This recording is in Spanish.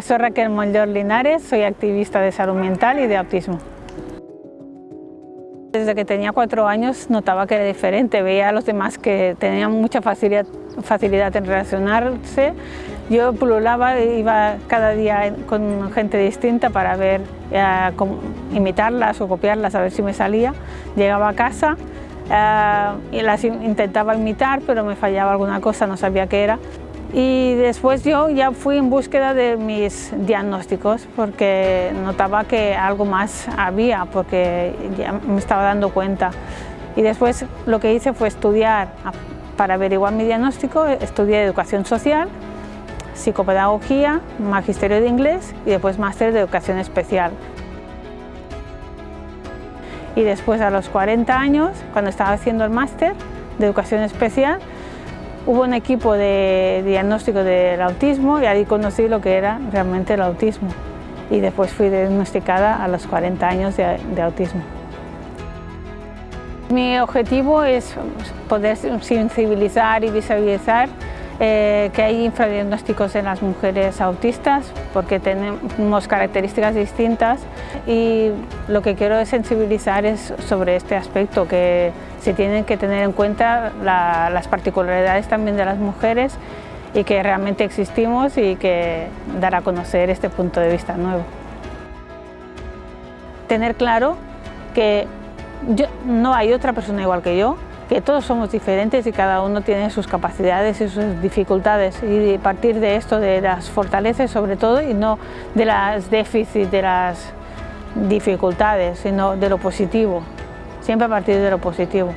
Soy Raquel Mollor Linares, soy activista de salud mental y de autismo. Desde que tenía cuatro años notaba que era diferente, veía a los demás que tenían mucha facilidad, facilidad en relacionarse. Yo pululaba, iba cada día con gente distinta para ver, eh, imitarlas o copiarlas, a ver si me salía. Llegaba a casa eh, y las intentaba imitar, pero me fallaba alguna cosa, no sabía qué era. Y después yo ya fui en búsqueda de mis diagnósticos porque notaba que algo más había, porque ya me estaba dando cuenta. Y después lo que hice fue estudiar, para averiguar mi diagnóstico, estudié educación social, psicopedagogía, magisterio de inglés y después máster de educación especial. Y después a los 40 años, cuando estaba haciendo el máster de educación especial, Hubo un equipo de diagnóstico del autismo y ahí conocí lo que era realmente el autismo. Y después fui diagnosticada a los 40 años de, autismo. Mi objetivo es poder sensibilizar y visibilizar eh, que hay infradiagnósticos en las mujeres autistas porque tenemos características distintas y lo que quiero es sensibilizar sobre este aspecto que se tienen que tener en cuenta las particularidades también de las mujeres y que realmente existimos y que dar a conocer este punto de vista nuevo. Tener claro que no hay otra persona igual que yo, que todos somos diferentes y cada uno tiene sus capacidades y sus dificultades y partir de esto, de las fortalezas sobre todo y no de las déficits, de las dificultades, sino de lo positivo, siempre a partir de lo positivo.